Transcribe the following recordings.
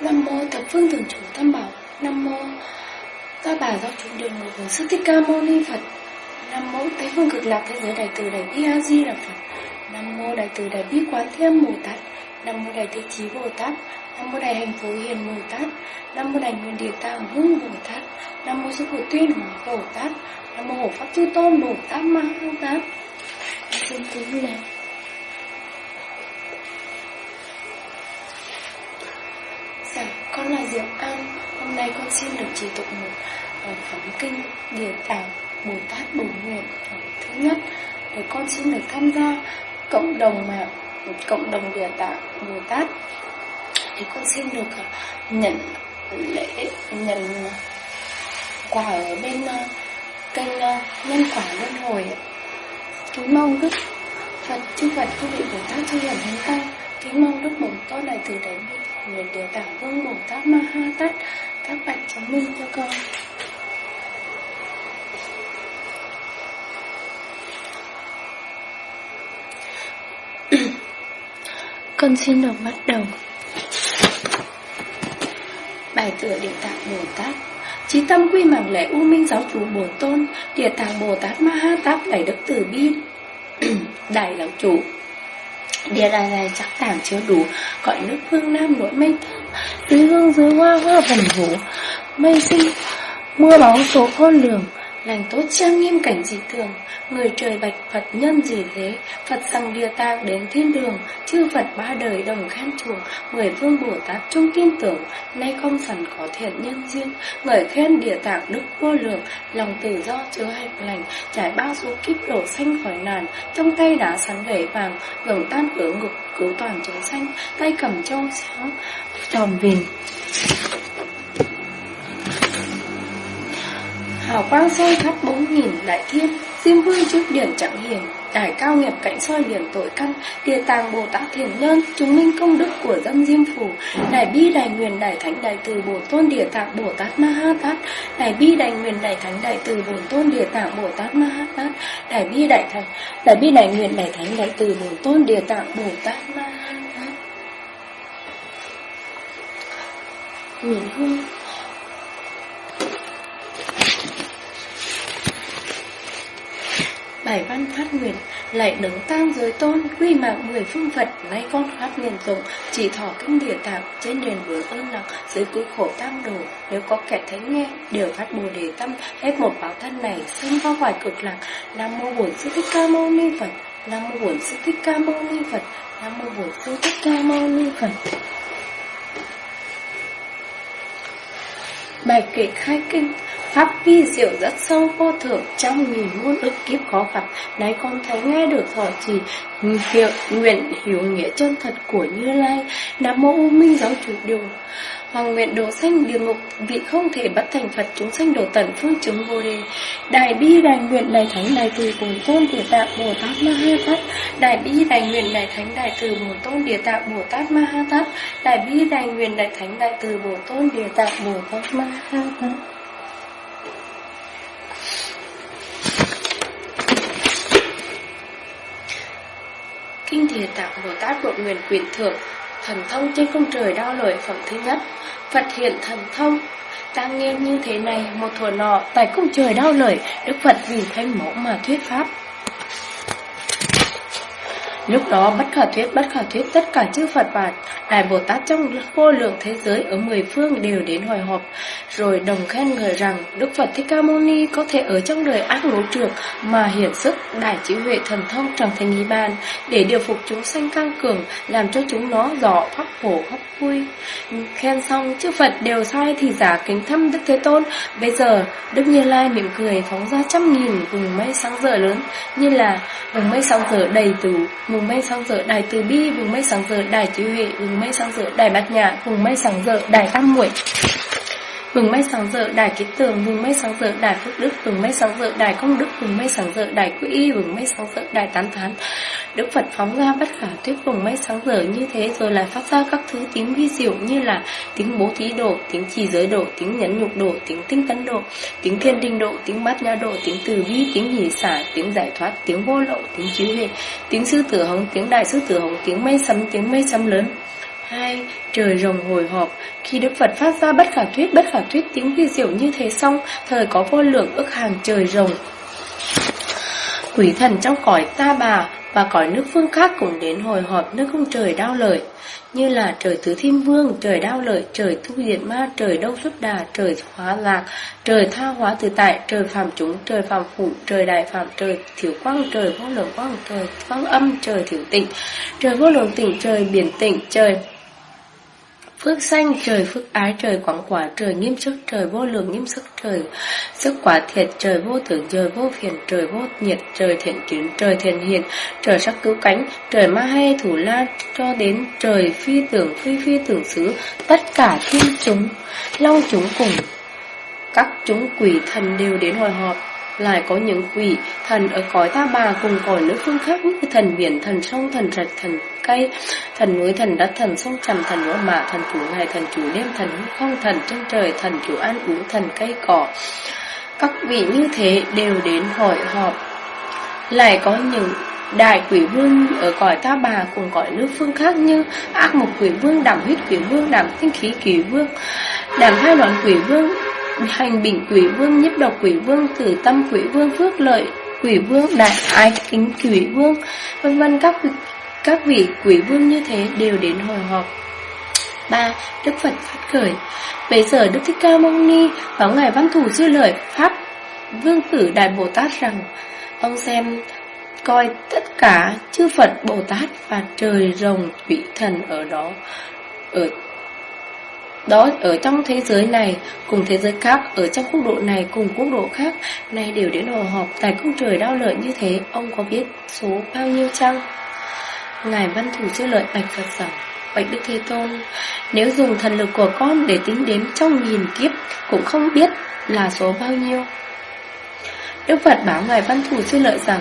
Nam mô thập phương thường chủ tam bảo. Nam mô ta bà giáo chủ đường ngồi hướng sư thích ca mâu ni Phật. Nam mô Tây phương cực lạc thế giới đại từ đại bi a di đà Phật. Nam mô đại từ đại bi quán thế âm Bồ Tát. Nam mô đại thế chí Bồ Tát. Nam mô đại hành phổ hiền Bồ Tát. Nam mô đại nguyên địa tạng vương Bồ Tát. Nam mô sư phụ tuyên hóa Bồ Tát. Nam mô hộ pháp chư tôn Bồ Tát Ma Ha Tát. Xin kính lễ Dạ, con là Diệu An. Hôm nay con xin được chỉ tụng một ờ, phẩm kinh Địa Tạng Bồ Tát bổ Nguyện thứ nhất để con xin được tham gia cộng đồng mà cộng đồng Địa Tạng Bồ Tát thì con xin được ờ, nhận lễ, nhận ờ, quà ở bên ờ, kênh nhân quả luân hồi kính mong đức Phật chư Phật chư vị Bồ Tát chư hiền thánh tăng kính mong đức bổn tôn này từ đại bi nguyện địa tạng vương Bồ Tát Ma Ha Tát, các bạch chứng minh cho con. Con xin được bắt đầu. Tài tựa địa tạng Bồ Tát. Chí tâm quy mạng lễ U Minh Giáo chủ Bồ Tôn, Địa tạng Bồ Tát Ma Ha Tát Đại Đức Từ Bi. Đại Giáo chủ. Địa đài này chắc tảng chưa đủ, Gọi nước phương Nam nỗi mây thơm Dưới hương dưới hoa hoa vần vũ Mây sinh Mưa bóng số khôn lường, Lành tốt trang nghiêm cảnh dị thường. Người trời bạch Phật nhân gì thế? Phật sang địa tạng đến thiên đường, Chư Phật ba đời đồng khen chuồng Mười vương Bồ Tát chung tin tưởng, Nay không sẵn có thiện nhân duyên Người khen địa tạng đức vô lượng, Lòng tự do chứa hạnh lành, Trải bao số kiếp đổ xanh khỏi nàn Trong tay đã sắn gậy vàng, Gồng tan cửa ngục cứu toàn chúng sanh, Tay cầm châu sáng tròn vìn. Hào quang soi khắp bốn nghìn đại thiên Diêm vương trước điển chẳng hiền. Đài cao nghiệp cạnh soi điển tội căn, Địa tàng Bồ Tát thiền nhân, Chứng minh công đức của dân Diêm Phủ Đài bi đài nguyện đài thánh đài từ Bồ Tôn Địa tạng Bồ Tát Ma Ha Tát. Đài bi đài nguyện đài thánh đài từ Bồ Tôn Địa tạng Bồ Tát Ma Ha Tát. Đài bi đại thánh Đài bi đài nguyện đài thánh đài từ Bồ Tôn Địa tạng Bồ Tát Ma Ha Tát. Nguyện hương. Bài văn phát nguyện, lại đứng tam giới tôn, quy mạng mười phương Phật, nay con phát nguyện dụng chỉ thọ kinh địa tạng, trên đền vướng ơn nặng, dưới cứu khổ tam đồ. Nếu có kẻ thấy nghe, đều phát bồ đề tâm, hết một báo thân này sinh vào hoài cực lạc. Nam mô bổn sư thích ca mâu ni phật, nam mô bổn sư thích ca mâu ni phật, nam mô bổn sư thích ca mâu ni phật. Bài kệ khai kinh Pháp vi diệu rất sâu vô thượng trong nghìn muôn ức kiếp khó gặp. Nay con thấy nghe được thọ trì hiệu nguyện hiểu nghĩa chân thật của Như Lai. Nam mô U Minh giáo chủ điều Hoàng nguyện đồ sanh địa ngục, vị không thể bắt thành Phật chúng sanh đồ tận phương chứng vô đề Đại bi đại nguyện đại thánh đại từ bổn tôn địa tạng Bồ Tát Ma Ha Tát. Đại bi đại nguyện đại thánh đại từ bổn tôn địa tạng Bồ Tát Ma Ha Tát. Đại bi đại nguyện đại thánh đại từ bổn tôn địa tạng Bồ Tát Ma Ha Tát. Kinh Địa Tạng Bồ Tát Bộ Nguyện quyền Thượng, Thần thông trên cung trời đo lời phẩm thứ nhất, Phật hiện thần thông. Tăng nhiên như thế này, Một thuở nọ tại cung trời đau lời Đức Phật vì thanh mẫu mà thuyết pháp. Lúc đó bất khả thuyết, bất khả thuyết, tất cả chư Phật và Đại Bồ Tát trong vô lượng thế giới ở mười phương đều đến hồi họp, rồi đồng khen ngợi rằng Đức Phật Thích Ca Mâu Ni có thể ở trong đời ác lỗ trược mà hiển sức đại trí huệ thần thông trong thành ý bàn để điều phục chúng sanh căng cường, làm cho chúng nó rõ pháp khổ pháp vui. Khen xong, chư Phật đều sai thì giả kính thăm Đức Thế Tôn. Bây giờ, Đức Như Lai mỉm cười phóng ra trăm nghìn vùng mây sáng rỡ lớn, như là vùng mây sáng rỡ đầy từ vùng mây sáng rỡ đài từ bi vùng mây sáng rỡ đài trí huệ vùng mây sáng rỡ đài bát nhã vùng mây sáng rỡ đài tam muội vùng mây sáng rỡ đài kết tường, vùng mây sáng rỡ đài phước đức, vùng mây sáng rỡ đài công đức, vùng mây sáng rỡ đài quỹ vùng mây sáng rỡ đài tán thán. Đức Phật phóng ra bất khả thuyết vùng mây sáng rỡ như thế rồi lại phát ra các thứ tiếng vi diệu như là tiếng bố thí độ, tiếng trì giới độ, tiếng nhẫn nhục độ, tiếng tinh tấn độ, tiếng thiên đình độ, tiếng bát nhã độ, tiếng từ bi, tiếng hỷ xả, tiếng giải thoát, tiếng vô lậu, tiếng chiếu huệ, tiếng sư tử hồng, tiếng đại sư tử hồng, tiếng mây sấm, tiếng mây sấm lớn. Hai, trời rồng hồi họp, khi Đức Phật phát ra bất khả thuyết, bất khả thuyết tiếng vi diệu như thế xong, thời có vô lượng ức hàng trời rồng. Quỷ thần trong cõi ta bà và cõi nước phương khác cũng đến hồi họp nước không trời đau lợi như là trời tứ thiên vương, trời đau lợi, trời thu diệt ma, trời đâu xuất đà, trời hóa lạc, trời tha hóa tự tại, trời phạm chúng, trời phạm phụ, trời đại phạm, trời thiểu quang, trời vô lượng quang, trời quang âm, trời thiểu tịnh, trời vô lượng tịnh, trời biển tịnh, trời Phước xanh trời phước ái trời quảng quả trời nghiêm sức trời vô lượng nghiêm sức trời sức quả thiệt trời vô tưởng trời vô phiền trời vô nhiệt trời thiện kiến trời thiện hiền trời sắc cứu cánh trời ma hay thủ la cho đến trời phi tưởng phi phi tưởng xứ tất cả thiên chúng long chúng cùng các chúng quỷ thần đều đến hồi họp. Lại có những quỷ thần ở cõi ta bà cùng cõi nước phương khác như thần biển, thần sông, thần rạch, thần cây, thần núi, thần đất, thần sông trầm, thần võ mạ, thần chủ ngày, thần chủ đêm, thần không, thần trên trời, thần chủ ăn uống, thần cây cỏ. Các vị như thế đều đến hội họp. Lại có những đại quỷ vương ở cõi ta bà cùng cõi nước phương khác như ác mục quỷ vương, đảm huyết quỷ vương, đảm tinh khí quỷ vương, đảm hai đoạn quỷ vương, hành bình quỷ vương, nhiếp độc quỷ vương, tử tâm quỷ vương, phước lợi quỷ vương, đại ái kính quỷ vương, vân vân các các vị quỷ vương như thế đều đến hồi họp. ba, Đức Phật phát khởi. Bây giờ Đức Thích Ca Mâu Ni vào Ngài Văn Thủ sư lời Pháp Vương Tử Đại Bồ Tát rằng, Ông xem, coi tất cả chư Phật, Bồ Tát và trời rồng quỷ thần ở đó ở đó, ở trong thế giới này, cùng thế giới khác, ở trong quốc độ này, cùng quốc độ khác, nay đều đến hồ họp tại cung trời đau lợi như thế. Ông có biết số bao nhiêu chăng? Ngài văn thủ chữa lợi bạch phật rằng, bạch đức thế tôn, nếu dùng thần lực của con để tính đếm trong nghìn kiếp cũng không biết là số bao nhiêu. Đức phật bảo ngài văn thủ sư lợi rằng,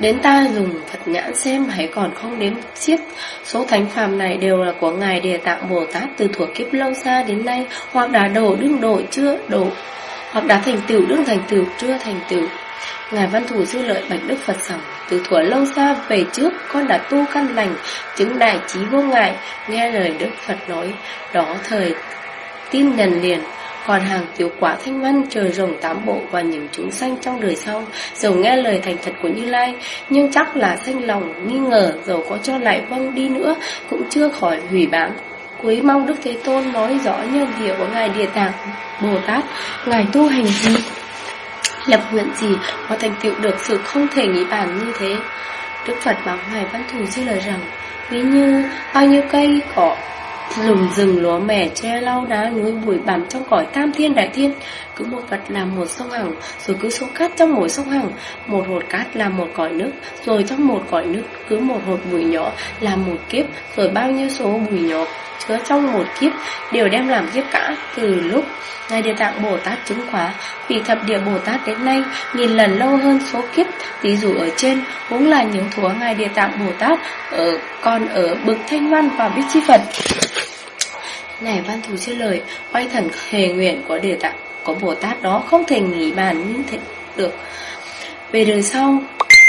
Đến ta dùng Phật nhãn xem hãy còn không đếm xiết. Số thánh phàm này đều là của Ngài Địa Tạng Bồ Tát từ thuở kiếp lâu xa đến nay, Hoặc đã đổ đương độ chưa đổ, Hoặc đã thành tựu đương thành tựu chưa thành tựu. Ngài Văn Thủ dư lợi bạch Đức Phật rằng từ thuở lâu xa về trước, con đã tu căn lành, Chứng đại trí vô ngại, Nghe lời Đức Phật nói. Đó thời tin nhận liền, còn hàng tiểu quả thanh văn trời rồng tám bộ và những chúng sanh trong đời sau. Dầu nghe lời thành thật của Như Lai, Nhưng chắc là thanh lòng nghi ngờ, Dầu có cho lại vâng đi nữa, Cũng chưa khỏi hủy bán Quý mong Đức Thế Tôn nói rõ nhân địa của Ngài Địa Tạng Bồ Tát. Ngài tu hành gì? Lập nguyện gì mà thành tựu được sự không thể nghĩ bàn như thế? Đức Phật bảo Ngài Văn Thù chia lời rằng, Ví như bao nhiêu cây cỏ lùm rừng lúa mẻ che lau đá núi bụi bặm trong cõi tam thiên đại thiên, cứ một vật làm một sông hằng, rồi cứ số cát trong mỗi sông hằng, một hột cát làm một cõi nước, rồi trong một cõi nước cứ một hột bụi nhỏ làm một kiếp, rồi bao nhiêu số bụi nhỏ chứa trong một kiếp đều đem làm kiếp cả. Từ lúc Ngài Địa Tạng Bồ Tát chứng khóa Vì thập địa Bồ Tát đến nay Nghìn lần lâu hơn số kiếp. Ví dụ ở trên, cũng là những thúa Ngài Địa Tạng Bồ Tát ở, Còn ở bực thanh văn và biết chi Phật. Ngài Văn Thù chưa lời, Oai thần hề nguyện của Địa Tạng, Của Bồ Tát đó không thể nghỉ bàn như thế được. Về đời sau,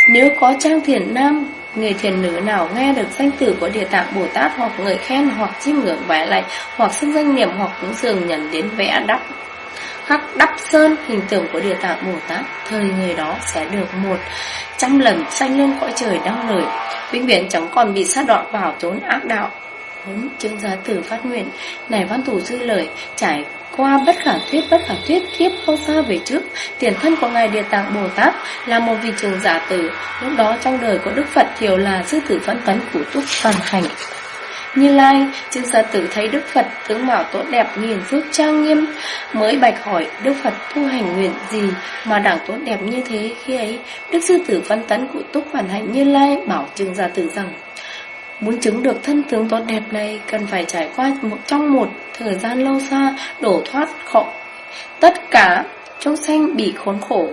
Nếu có trang thiền nam Người thiền nữ nào nghe được danh từ của Địa Tạng Bồ Tát hoặc người khen hoặc chiêm ngưỡng vẽ lại hoặc xưng danh niệm hoặc cúng dường nhận đến vẽ đắp khắc đắp sơn hình tượng của Địa Tạng Bồ Tát thời người đó sẽ được một trăm lần sanh lên cõi trời đau nổi, vĩnh viễn chẳng còn bị sát đoạn vào trốn ác đạo. Huống chứng giá tử phát nguyện Này văn thủ dư lời Trải qua bất khả thuyết bất khả thuyết kiếp không xa về trước tiền thân của ngài địa tạng bồ tát là một vị trường giả tử lúc đó trong đời của đức phật thiểu là sư tử phân tấn của túc toàn hành như Lai, chư gia tử thấy Đức Phật tướng mạo tốt đẹp nhìn phước trang nghiêm, mới bạch hỏi Đức Phật tu hành nguyện gì mà đẳng tốt đẹp như thế khi ấy. Đức sư tử văn tấn của túc phản hành Như Lai bảo trường gia tử rằng Muốn chứng được thân tướng tốt đẹp này cần phải trải qua một trong một thời gian lâu xa đổ thoát khỏi tất cả trong xanh bị khốn khổ.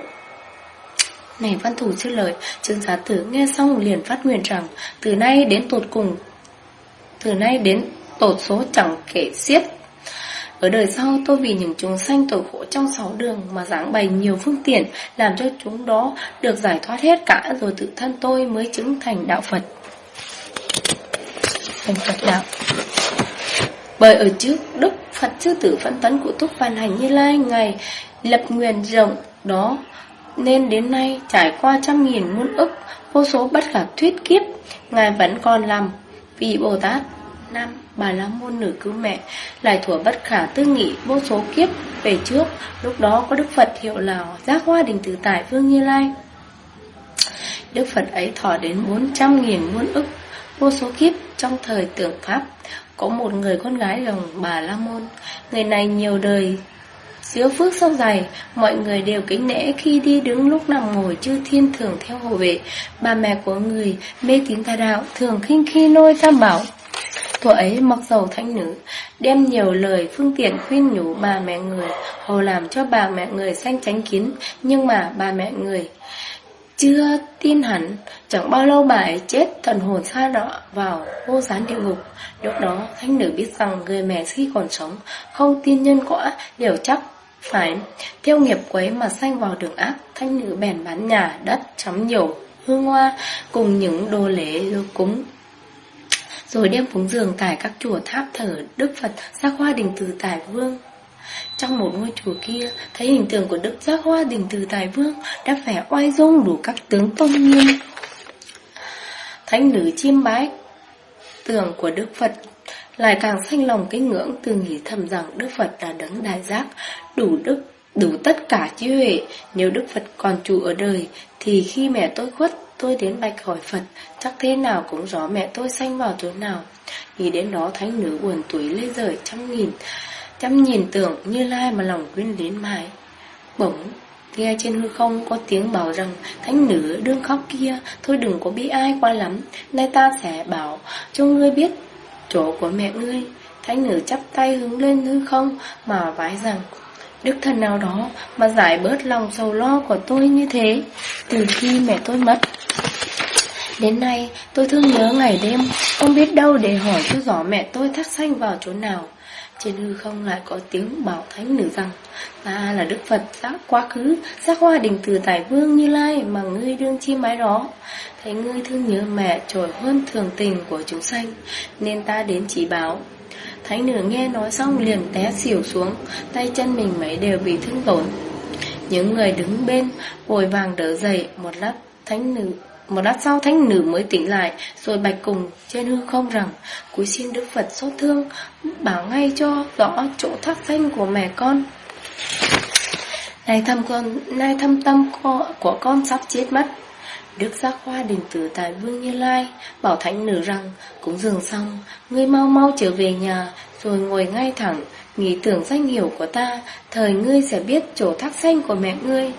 Này văn thủ chưa lời, trương giá tử nghe xong liền phát nguyện rằng từ nay đến tột cùng, từ nay đến tột số chẳng kể xiết. Ở đời sau tôi vì những chúng sanh tội khổ trong sáu đường mà giảng bày nhiều phương tiện làm cho chúng đó được giải thoát hết cả rồi tự thân tôi mới chứng thành đạo Phật. Thành Phật đạo. Bởi ở trước Đức Phật, chư tử phân tấn của Túc Văn Hành Như Lai, Ngài lập nguyện rộng đó, Nên đến nay trải qua trăm nghìn muôn ức, Vô số bất khả thuyết kiếp, Ngài vẫn còn làm Vị Bồ Tát Nam Bà La Môn Nữ Cứu Mẹ Lại thủa bất khả tư nghị, vô số kiếp Về trước, Lúc đó có Đức Phật hiệu là Giác Hoa Đình Tử Tại Vương Như Lai Đức Phật ấy thọ đến bốn trăm nghìn muôn ức, Vô số kiếp trong thời tưởng Pháp Có một người con gái gồng bà La Môn Người này nhiều đời Diếu phước sâu dày, mọi người đều kính nể khi đi đứng lúc nằm ngồi chư thiên thường theo hộ vệ. Bà mẹ của người mê tín tà đạo thường khinh khi nôi tam bảo. Thuở ấy mặc dầu thánh nữ, đem nhiều lời phương tiện khuyên nhủ bà mẹ người, hồ làm cho bà mẹ người sanh tránh kiến, nhưng mà bà mẹ người chưa tin hẳn, chẳng bao lâu bà ấy chết thần hồn xa đọa vào vô gián địa ngục. Lúc đó, thánh nữ biết rằng người mẹ khi còn sống, không tin nhân quả, đều chắc phải theo nghiệp quấy mà sanh vào đường ác, thanh nữ bèn bán nhà, đất, chấm nhiều, hương hoa cùng những đồ lễ cúng. Rồi đem cúng dường tại các chùa tháp thờ Đức Phật Giác Hoa Đình Từ Tài Vương. Trong một ngôi chùa kia, thấy hình tượng của Đức Giác Hoa Đình Từ Tài Vương đã vẻ oai dung đủ các tướng tôn nghiêm. Thánh nữ chiêm bái tượng của Đức Phật lại càng sanh lòng kính ngưỡng từ nghĩ thầm rằng Đức Phật là đấng đại giác, đủ đức, đủ tất cả trí huệ. Nếu Đức Phật còn trụ ở đời, thì khi mẹ tôi khuất, tôi đến bạch hỏi Phật, chắc thế nào cũng rõ mẹ tôi sanh vào chỗ nào. Nghĩ đến đó thánh nữ buồn tuổi lê rời trăm nghìn, Chăm nhìn tưởng như lai mà lòng quyến đến mãi. Bỗng Nghe trên hư không có tiếng bảo rằng Thánh nữ đương khóc kia Thôi đừng có bi ai quá lắm Nay ta sẽ bảo cho ngươi biết chỗ của mẹ ngươi. Thánh nữ chắp tay hướng lên hư không mà vái rằng Đức thần nào đó mà giải bớt lòng sầu lo của tôi như thế từ khi mẹ tôi mất. Đến nay tôi thương nhớ ngày đêm, không biết đâu để hỏi cho rõ mẹ tôi thắt xanh vào chỗ nào. Trên hư không lại có tiếng bảo thánh nữ rằng Ta là Đức Phật, giác quá khứ, Giác hoa đình từ tài vương như lai Mà ngươi đương chi mái đó Thấy ngươi thương nhớ mẹ trội hơn thường tình của chúng sanh, Nên ta đến chỉ báo Thánh nữ nghe nói xong liền té xỉu xuống, Tay chân mình mấy đều bị thương tổn. Những người đứng bên Vội vàng đỡ dậy Một lát, thánh nữ một lát sau thánh nữ mới tỉnh lại, Rồi bạch cùng trên hư không rằng, Cúi xin Đức Phật xót thương, Bảo ngay cho rõ chỗ thác thanh của mẹ con. Này thâm con, nay thâm tâm của con sắp chết mất. Đức giác hoa đình tử tại Vương Như Lai Bảo thánh nữ rằng Cũng dường xong, Ngươi mau mau trở về nhà, Rồi ngồi ngay thẳng, Nghĩ tưởng danh hiểu của ta, Thời ngươi sẽ biết chỗ thác xanh của mẹ ngươi.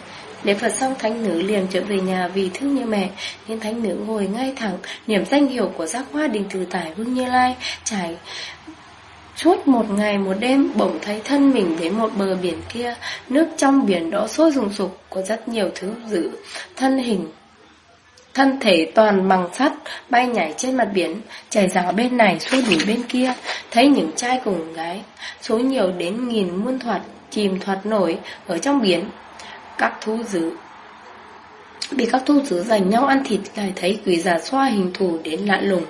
Lễ Phật xong, thánh nữ liền trở về nhà vì thương như mẹ. Nhưng thánh nữ ngồi ngay thẳng, Niệm danh hiệu của giác hoa đình từ tải Vương Như Lai. Trải Suốt một ngày, một đêm, bỗng thấy thân mình đến một bờ biển kia. Nước trong biển đó sôi rùng sục Có rất nhiều thứ dữ Thân hình. Thân thể toàn bằng sắt, Bay nhảy trên mặt biển. Chảy rào bên này, xuôi đuổi bên kia. Thấy những trai cùng gái, Số nhiều đến nghìn muôn thoạt, Chìm thoạt nổi ở trong biển các thú dữ. Bị các thú dữ giành nhau ăn thịt lại thấy quỷ giả xoa hình thù đến lạ lùng.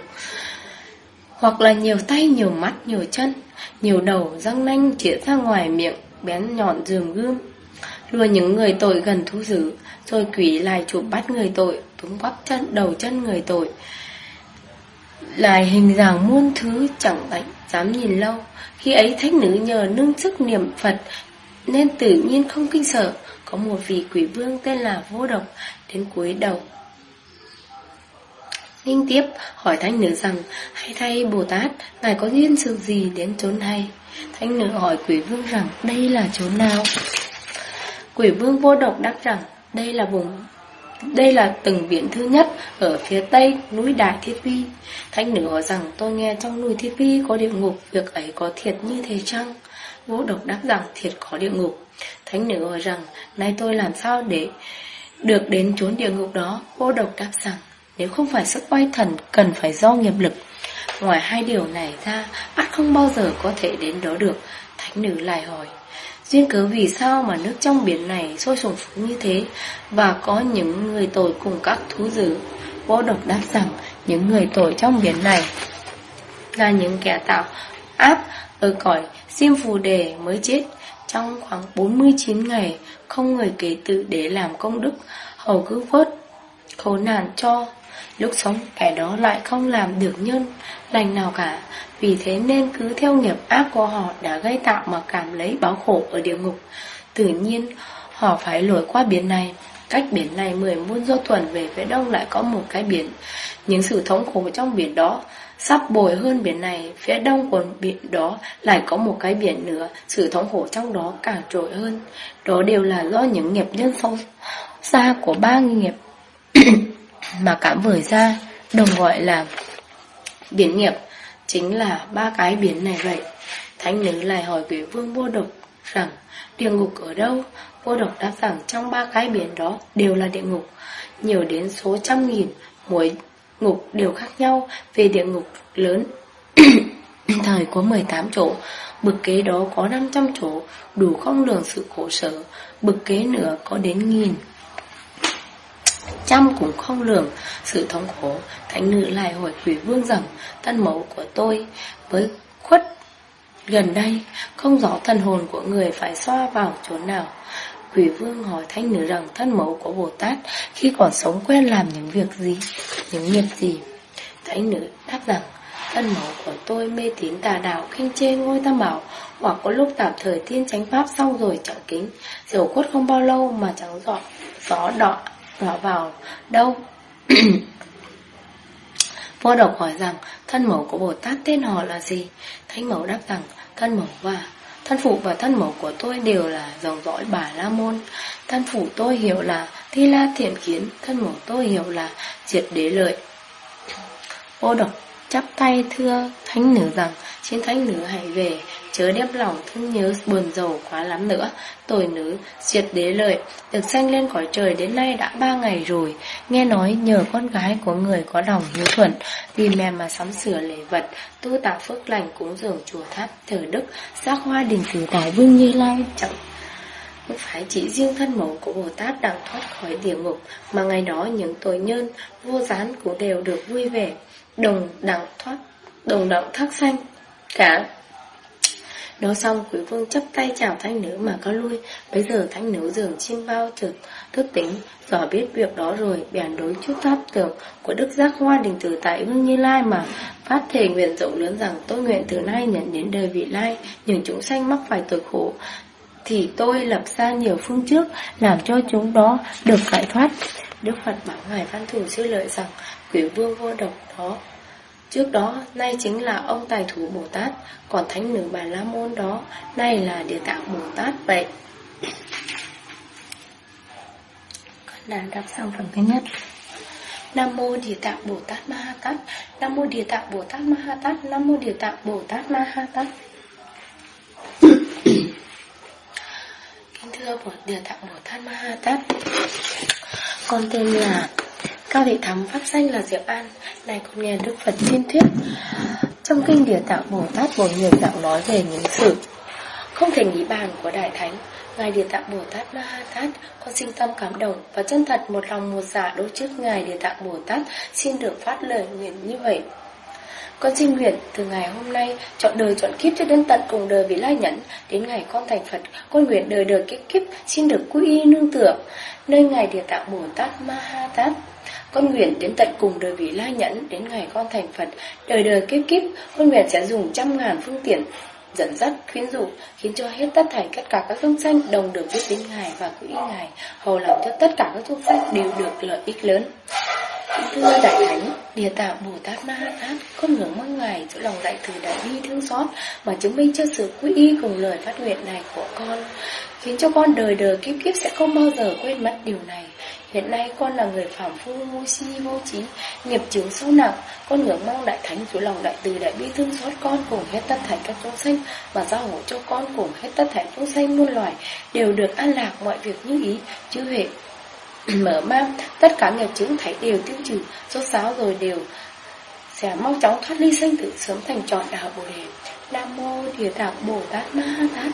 Hoặc là nhiều tay, nhiều mắt, nhiều chân Nhiều đầu, răng nanh chĩa ra ngoài miệng Bén nhọn dường gươm Lùa những người tội gần thú dữ Rồi quỷ lại chụp bắt người tội Túm bắp chân, đầu chân người tội. Lại hình dạng muôn thứ chẳng đánh Dám nhìn lâu. Khi ấy thánh nữ nhờ nương sức niệm Phật Nên tự nhiên không kinh sợ có một vị quỷ vương tên là Vô Độc đến cuối đầu. Linh tiếp hỏi thanh nữ rằng, hay thay Bồ Tát, ngài có duyên sự gì đến chốn này? thanh nữ hỏi quỷ vương rằng, đây là chốn nào? Quỷ vương vô độc đáp rằng, đây là vùng đây là từng biển thứ nhất ở phía tây núi Đại Thiết Vi. Thánh nữ hỏi rằng tôi nghe trong núi Thiết Vi có địa ngục, việc ấy có thiệt như thế chăng? Vô độc đáp rằng thiệt có địa ngục. Thánh nữ hỏi rằng, nay tôi làm sao để được đến chốn địa ngục đó? Vô độc đáp rằng, nếu không phải sức oai thần, cần phải do nghiệp lực. Ngoài hai điều này ra, ắt không bao giờ có thể đến đó được. Thánh nữ lại hỏi, duyên cớ vì sao mà nước trong biển này sôi sùng sục như thế, và có những người tội cùng các thú dữ? Vô độc đáp rằng, những người tội trong biển này là những kẻ tạo áp ở cõi Diêm phù đề mới chết trong khoảng 49 ngày, không người kế tự để làm công đức, hầu cứ vớt, khổ nạn cho. Lúc sống, kẻ đó lại không làm được nhân, lành nào cả, vì thế nên cứ theo nghiệp ác của họ đã gây tạo mà cảm lấy báo khổ ở địa ngục. Tự nhiên, họ phải lội qua biển này, cách biển này mười muôn do tuần về phía đông lại có một cái biển. Những sự thống khổ trong biển đó Sắp bồi hơn biển này, phía đông của biển đó lại có một cái biển nữa, sự thống khổ trong đó càng trội hơn. Đó đều là do những nghiệp nhân sâu xa của ba nghiệp mà cảm vời ra, đồng gọi là biển nghiệp, chính là ba cái biển này vậy. Thánh nữ lại hỏi quỷ vương vô độc rằng địa ngục ở đâu? Vô độc đáp rằng trong ba cái biển đó đều là địa ngục, nhiều đến số trăm nghìn, mỗi ngục đều khác nhau về địa ngục lớn. Thời có 18 chỗ, bực kế đó có 500 chỗ, đủ không lường sự khổ sở, bực kế nữa có đến nghìn. Trăm cũng không lường sự thống khổ, thánh nữ lại hỏi quỷ vương rằng, thân mẫu của tôi với khuất gần đây, không rõ thần hồn của người phải xoa vào chỗ nào. Quỷ vương hỏi thánh nữ rằng thân mẫu của Bồ Tát khi còn sống quen làm những việc gì, những nghiệp gì. Thánh nữ đáp rằng thân mẫu của tôi mê tín tà đạo khinh chê ngôi tam bảo hoặc có lúc tạm thời tiên chánh pháp xong rồi chẳng kính dầu quất không bao lâu mà chẳng dọn gió đọ đọ vào đâu Vô độc hỏi rằng thân mẫu của Bồ Tát tên họ là gì? Thánh mẫu đáp rằng thân mẫu và Thân phụ và thân mẫu của tôi đều là dòng dõi bà La Môn. Thân phụ tôi hiểu là Thi La Thiện Kiến, thân mẫu tôi hiểu là Diệt Đế Lợi. Ô độc chắp tay thưa thánh nữ rằng xin thánh nữ hãy về chớ đem lòng thương nhớ buồn rầu quá lắm nữa. Tội nữ diệt đế lợi được sanh lên cõi trời đến nay đã ba ngày rồi. Nghe nói nhờ con gái của người có lòng hiếu thuận vì mẹ mà sắm sửa lễ vật tu tạo phước lành cúng dường chùa tháp thờ đức giác hoa đình cử tài vương như lai chẳng không phải chỉ riêng thân mẫu của Bồ Tát đang thoát khỏi địa ngục, mà ngày đó những tội nhân vô gián cũng đều được vui vẻ đồng đẳng thoát đồng đẳng thác xanh cả nói xong quý vương chấp tay chào thanh nữ mà có lui. Bây giờ thanh nữ dường chim bao trực, thức tính rõ biết việc đó rồi, bèn đối chút tháp tưởng Của đức giác hoa đình tử tại hương như lai mà Phát thể nguyện rộng lớn rằng tôi nguyện từ nay nhận đến đời vị lai Những chúng sanh mắc phải tội khổ. Thì tôi lập ra nhiều phương trước, Làm cho chúng đó được giải thoát. Đức Phật bảo Ngài Văn Thủ sư lợi rằng Quý vương vô độc đó Trước đó, nay chính là ông tài thủ Bồ Tát, còn thánh nữ Bà La Môn đó, nay là địa tạng Bồ Tát vậy. Con đã đọc xong phần thứ nhất. Nam mô Địa Tạng Bồ Tát Ma Ha Tát, Nam mô Địa Tạng Bồ Tát Ma Ha Tát, Nam mô Địa Tạng Bồ Tát Ma Ha Tát. Kính thưa Bồ Địa Tạng Bồ Tát Ma Ha Tát. Con tên là Cao Thị Thắm pháp danh là Diệu An. Này, con nghe Đức Phật thiên thuyết. Trong kinh Địa Tạng Bồ Tát Bồ nhiều dạng nói về những sự Không thể nghĩ bàn của Đại Thánh. Ngài Địa Tạng Bồ Tát Ma Ha Tát, Con sinh tâm cảm động Và chân thật, một lòng một dạ đối trước Ngài Địa Tạng Bồ Tát, Xin được phát lời nguyện như vậy. Con xin nguyện từ ngày hôm nay, chọn đời chọn kiếp cho đến tận cùng đời vị lai nhẫn. Đến ngày con thành Phật, con nguyện đời đời kiếp kiếp, xin được quy y nương tựa nơi ngài địa tạng Bồ Tát Ma Ha Tát con nguyện đến tận cùng đời vị lai nhẫn đến ngày con thành Phật, đời đời kiếp kiếp, con nguyện sẽ dùng trăm ngàn phương tiện dẫn dắt, khuyến dụ, khiến cho hết tất thảy tất cả các chúng sanh đồng được biết đến Ngài và quý Ngài, hầu làm cho tất cả các chúng sanh đều được lợi ích lớn. Thưa Đại Thánh, Địa Tạng Bồ Tát Ma Ha Tát, con ngưỡng mong Ngài chỗ lòng đại từ đại bi thương xót mà chứng minh cho sự quý y cùng lời phát nguyện này của con, khiến cho con đời đời kiếp kiếp sẽ không bao giờ quên mất điều này. Hiện nay con là người phạm phu vô si vô trí, Nghiệp chướng sâu nặng Con ngưỡng mong đại thánh chủ lòng đại từ đại bi thương xót con Cùng hết tất thảy các chúng sanh Và giao hộ cho con cùng hết tất thảy chúng sanh muôn loài Đều được an lạc mọi việc như ý chứ huệ mở mang, Tất cả nghiệp chướng thảy đều tiêu trừ Số sáu rồi đều sẽ mau chóng thoát ly sanh tử, sớm thành trọn đạo Bồ đề. Nam mô Địa Tạng Bồ Tát Ma Ha Tát.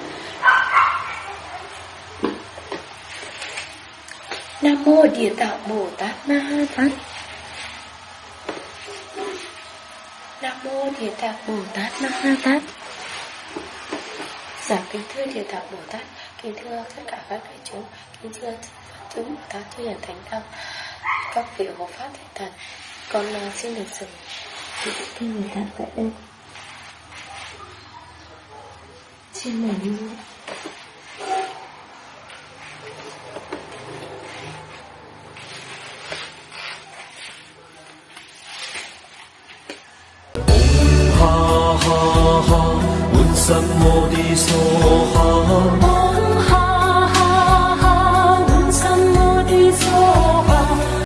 Nam mô Địa Tạng Bồ Tát Ma Ha Tát. Nam mô Địa Tạng Bồ Tát Ma Ha Tát. Dạ kính thưa Địa Tạng Bồ Tát, kính thưa tất cả các đại chúng, kính thưa chúng Bồ Tát Thư hiền thánh tăng, các vị hộ pháp thánh thần, con à, xin được dừng cái Bồ Tát tại đây xin mời đi ha ha ha, 满心我的所哈。